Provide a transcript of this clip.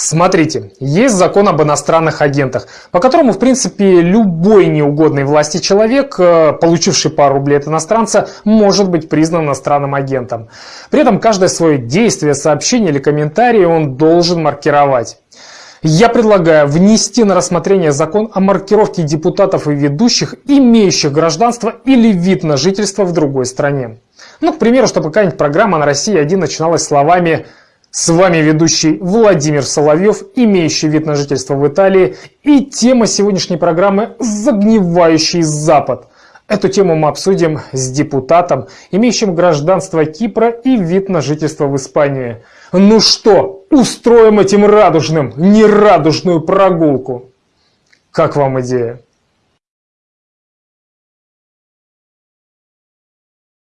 Смотрите, есть закон об иностранных агентах, по которому, в принципе, любой неугодный власти человек, э, получивший пару рублей от иностранца, может быть признан иностранным агентом. При этом каждое свое действие, сообщение или комментарий он должен маркировать. Я предлагаю внести на рассмотрение закон о маркировке депутатов и ведущих, имеющих гражданство или вид на жительство в другой стране. Ну, к примеру, чтобы какая-нибудь программа на России-1 начиналась словами с вами ведущий Владимир Соловьев, имеющий вид на жительство в Италии, и тема сегодняшней программы «Загнивающий Запад». Эту тему мы обсудим с депутатом, имеющим гражданство Кипра и вид на жительство в Испании. Ну что, устроим этим радужным нерадужную прогулку? Как вам идея?